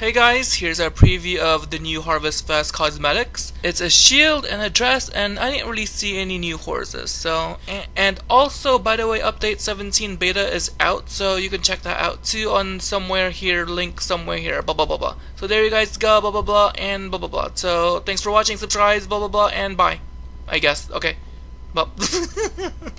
Hey guys, here's our preview of the new Harvest Fest cosmetics. It's a shield and a dress and I didn't really see any new horses. So and also by the way update 17 beta is out so you can check that out too on somewhere here link somewhere here blah blah blah blah. So there you guys go blah blah blah and blah blah blah. So thanks for watching subscribe blah blah blah and bye. I guess. Okay.